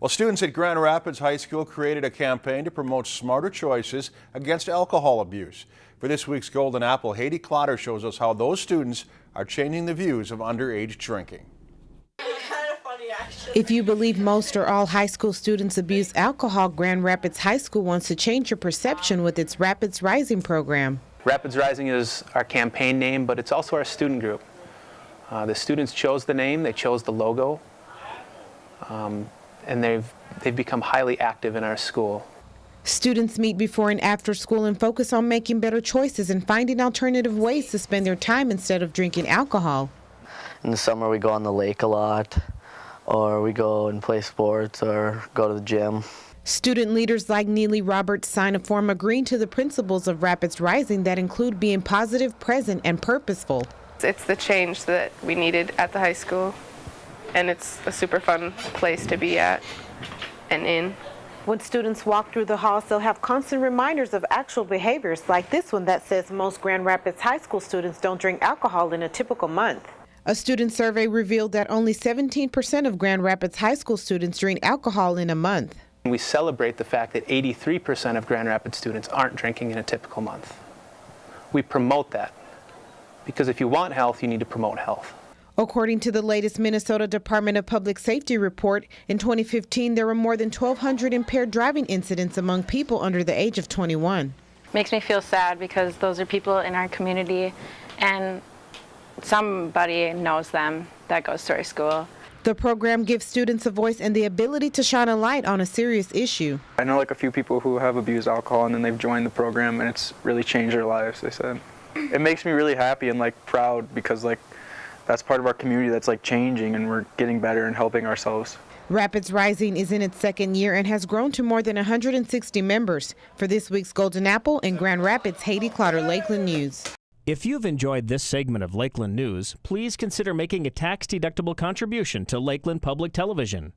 Well, students at Grand Rapids High School created a campaign to promote smarter choices against alcohol abuse. For this week's Golden Apple, Haydee Clotter shows us how those students are changing the views of underage drinking. If you believe most or all high school students abuse alcohol, Grand Rapids High School wants to change your perception with its Rapids Rising program. Rapids Rising is our campaign name, but it's also our student group. Uh, the students chose the name, they chose the logo, um, and they've, they've become highly active in our school. Students meet before and after school and focus on making better choices and finding alternative ways to spend their time instead of drinking alcohol. In the summer we go on the lake a lot, or we go and play sports or go to the gym. Student leaders like Neely Roberts sign a form agreeing to the principles of Rapids Rising that include being positive, present, and purposeful. It's the change that we needed at the high school, and it's a super fun place to be at and in. When students walk through the halls, they'll have constant reminders of actual behaviors like this one that says most Grand Rapids High School students don't drink alcohol in a typical month. A student survey revealed that only 17% of Grand Rapids High School students drink alcohol in a month. We celebrate the fact that 83% of Grand Rapids students aren't drinking in a typical month. We promote that because if you want health, you need to promote health. According to the latest Minnesota Department of Public Safety report, in 2015 there were more than 1,200 impaired driving incidents among people under the age of 21. Makes me feel sad because those are people in our community and somebody knows them that goes to our school. The program gives students a voice and the ability to shine a light on a serious issue. I know like a few people who have abused alcohol and then they've joined the program and it's really changed their lives, they said. It makes me really happy and like proud because like that's part of our community that's like changing and we're getting better and helping ourselves. Rapids Rising is in its second year and has grown to more than 160 members. For this week's Golden Apple in Grand Rapids, Haydee Clotter, Lakeland News. If you've enjoyed this segment of Lakeland News, please consider making a tax-deductible contribution to Lakeland Public Television.